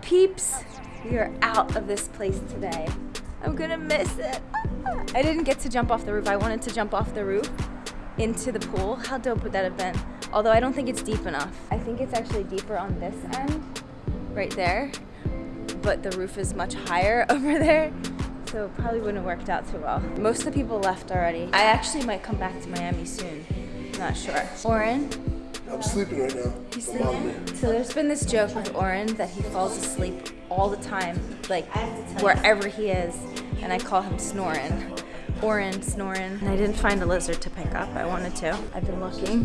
peeps. We are out of this place today. I'm gonna miss it. I didn't get to jump off the roof. I wanted to jump off the roof into the pool. How dope would that have been? Although I don't think it's deep enough. I think it's actually deeper on this end, right there. But the roof is much higher over there. So it probably wouldn't have worked out too well. Most of the people left already. I actually might come back to Miami soon. Not sure. Oren, I'm sleeping right now. He's I'm on me. sleeping. So there's been this joke with Oren that he falls asleep all the time, like wherever he is, and I call him snoring. Oren snoring. And I didn't find a lizard to pick up. I wanted to. I've been looking.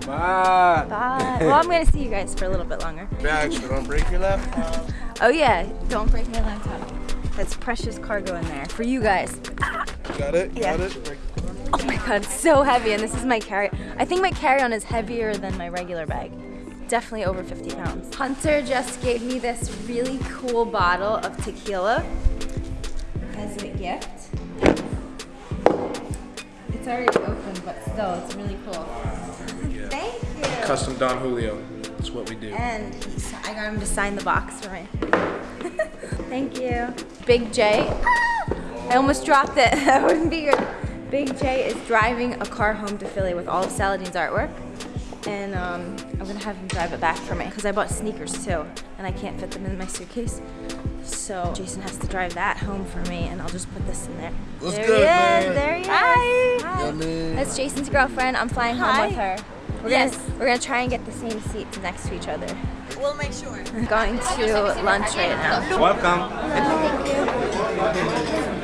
Bye. Bye. Well, I'm gonna see you guys for a little bit longer. Bags, so don't break your laptop. Oh yeah, don't break my laptop. That's precious cargo in there for you guys. Got it? Yeah. Got it? Oh my god, so heavy, and this is my carry. I think my carry-on is heavier than my regular bag. Definitely over 50 pounds. Hunter just gave me this really cool bottle of tequila as a gift. It's already open, but still, it's really cool. Thank you. Custom Don Julio. That's what we do. And I got him to sign the box for me. Thank you. Big J. Ah! I almost dropped it. that wouldn't be good. Big J is driving a car home to Philly with all of Saladine's artwork. And um, I'm gonna have him drive it back for me because I bought sneakers too and I can't fit them in my suitcase. So Jason has to drive that home for me and I'll just put this in there. What's there good, he is, man? there he is. Hi. Hi. Yummy. That's Jason's girlfriend. I'm flying home with her. We're Yes. gonna we're gonna try and get the same seats next to each other. We'll make sure. Going to lunch right now. Welcome.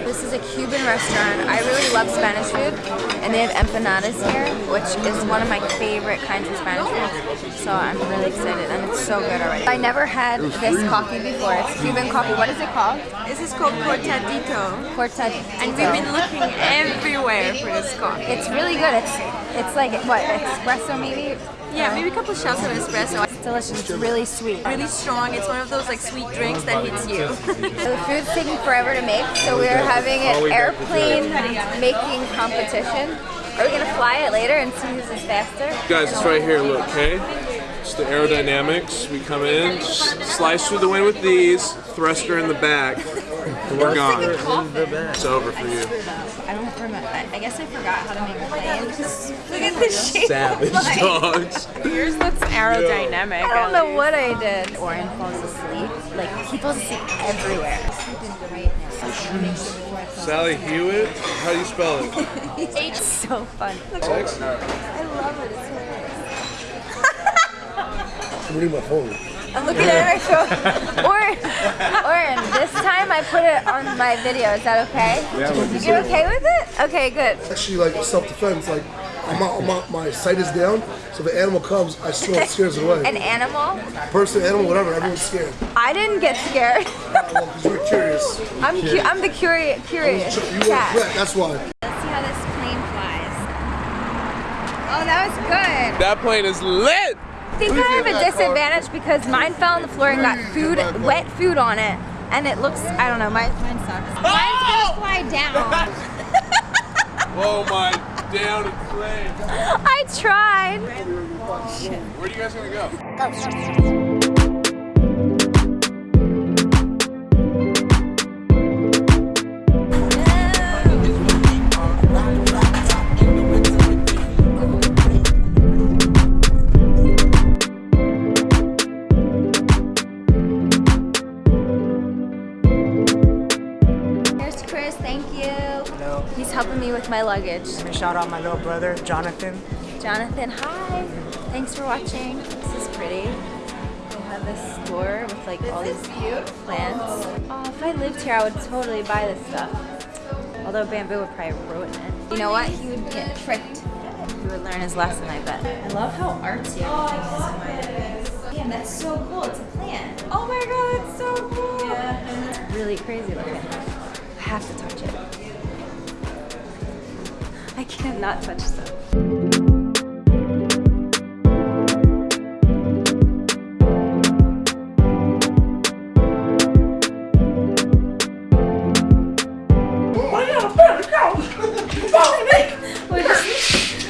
This is a Cuban restaurant. I really love Spanish food, and they have empanadas here, which is one of my favorite kinds of Spanish food. So I'm really excited, and it's so good already. I never had this coffee before. It's Cuban coffee. What is it called? This is called cortadito. Cortadito. And we've been looking everywhere for this coffee. It's really good. It's it's like what espresso maybe. Yeah, maybe a couple shots of espresso. It's delicious. It's really sweet. Really strong. It's one of those like sweet drinks that hits you. So the food's taking forever to make, so we're having an airplane making competition. Are we gonna fly it later and see who's is faster? Guys, it's right here, look, okay? It's the aerodynamics. We come in, slice through the wind with these, thruster in the back, and we're gone. It's over for you. I don't remember. I I guess I forgot how to make a plane. Look at the shape. Savage dogs. Yours looks aerodynamic. I don't know what I did. Oren falls asleep. Like he falls asleep everywhere. Sleeping great now. Sally Hewitt? How do you spell it? It's so fun. Sexy. I love it. It's hilarious. I'm reading my phone. I'm looking at my phone. Oren, Oren, this time I put it on my video. Is that okay? Yeah, we'll You okay with it? Okay, good. Actually, like self-defense, like I'm out, I'm out, my sight is down, so if an animal comes, I swear it scares it away. An animal? Person, animal, whatever, everyone's scared. I didn't get scared. Well, because you're curious. I'm cu- I'm the curious curious You want cat. threat, that's why. Let's see how this plane flies. Oh, that was good. That plane is lit! I think I have a disadvantage because mine fell on the floor and got food, wet food on it, and it looks, I don't know, mine, mine sucks. Oh! Mine's gonna fly down. Oh my down in flames. I tried. Where are you guys gonna go? Here's Chris, thank you. Hello. He's helping me with my luggage. Shout out my little brother, Jonathan. Jonathan, hi. Thanks for watching. This is pretty. We have this store with like all these cute plants. Oh, if I lived here, I would totally buy this stuff. Although bamboo would probably ruin it. You know what? He would get tricked. He would learn his lesson, I bet. I love how artsy everything is oh, my Damn, that's so cool. It's a plant. Oh my god, that's so cool. Yeah. It's really crazy looking. I have to touch it. I cannot touch stuff.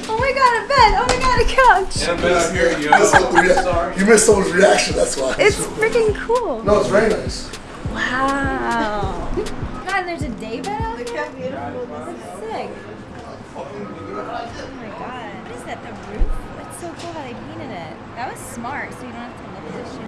Oh my god, a bed! Oh my god, a couch! And I'm out here, yo. That's all three. Sorry. You missed someone's reaction, that's why. It's freaking cool. no, it's very nice. Wow. God, there's a day bed out there? That's sick. Oh my god. What is that, the roof? That's so cool how they painted it. That was smart, so you don't have to look at this shit.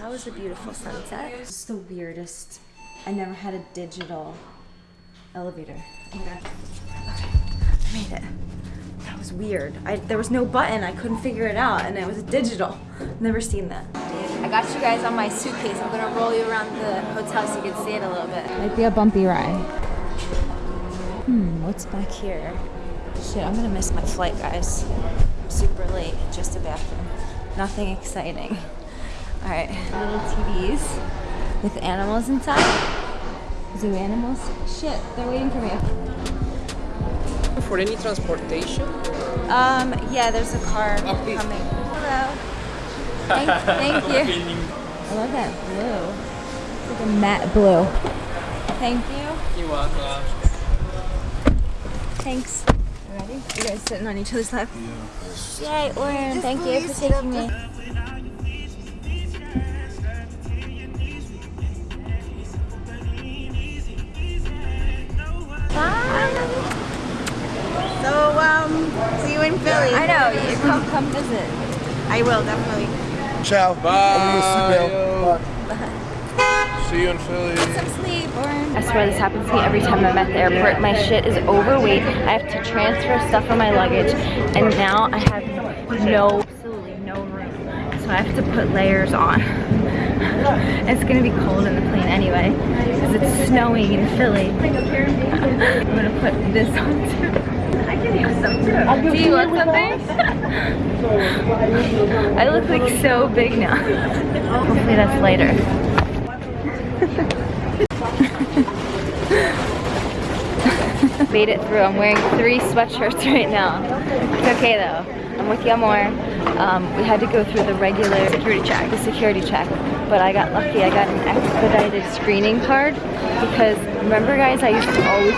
That was a beautiful sunset. It's the weirdest. I never had a digital elevator. God. Okay, I made it. That was weird. I, there was no button. I couldn't figure it out, and it was digital. Never seen that. I got you guys on my suitcase. I'm gonna roll you around the hotel so you can see it a little bit. Might be a bumpy ride. Hmm, what's back here? Shit, I'm gonna miss my flight, guys. I'm super late. Just a bathroom. Nothing exciting. All right, little TVs with animals inside. Zoo animals. Shit, they're waiting for me. For any transportation? Um, yeah, there's a car coming. Hello. Thank, thank you. I love that blue. It's like a matte blue. Thank you. You're welcome. Thanks. You ready? You guys sitting on each other's lap? Yeah. Yay, Oren, thank you for taking me. So, um, see you in Philly. I know, you come come visit. I will, definitely. Ciao. Bye. Bye. See you in Philly. Some sleep, I swear this happens to me every time I'm at the airport. My shit is overweight. I have to transfer stuff from my luggage, and now I have no, absolutely no room. So I have to put layers on. It's gonna be cold in the plane anyway, because it's snowing in Philly. I'm gonna put this on too. I can use some too. Do you want something? I look like so big now. Hopefully that's later. Made it through. I'm wearing three sweatshirts right now. It's okay though. I'm with Yamor. Um, we had to go through the regular security check, the security check. But I got lucky. I got an expedited screening card because remember, guys, I used to always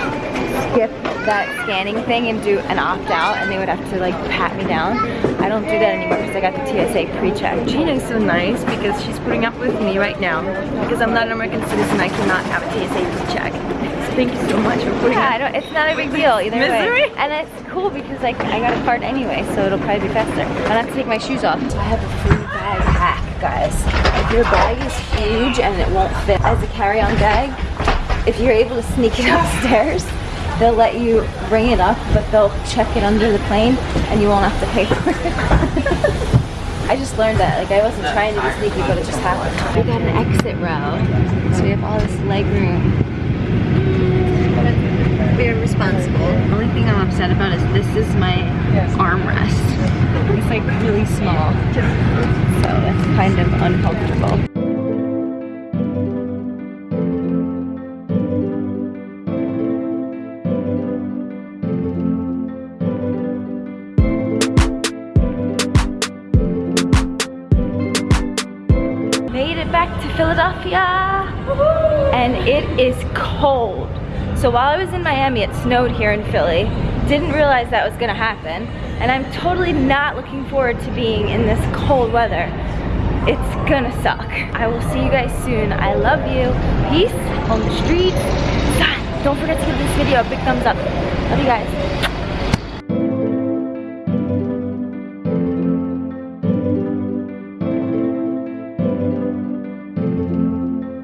skip that scanning thing and do an opt out, and they would have to like pat me down. I don't do that anymore because I got the TSA pre-check. Gina is so nice because she's putting up with me right now. Because I'm not an American citizen, I cannot have a TSA check. So thank you so much for putting Yeah, up I don't, it's not a big deal either Misery? way. And it's cool because like I got a card anyway, so it'll probably be faster. I don't have to take my shoes off. I have a free bag hack, guys. If your bag is huge and it won't fit as a carry-on bag, if you're able to sneak it upstairs, they'll let you bring it up, but they'll check it under the plane and you won't have to pay for it. I just learned that. Like I wasn't trying to be sneaky, but it just happened. We got an exit row, so we have all this leg room. Very responsible. The only thing I'm upset about is this is my armrest. It's like really small, so it's kind of uncomfortable. Made it back to Philadelphia, and it is cold. So while I was in Miami, it snowed here in Philly. Didn't realize that was gonna happen, and I'm totally not looking forward to being in this cold weather. It's gonna suck. I will see you guys soon. I love you. Peace on the streets. Don't forget to give this video a big thumbs up. Love you guys.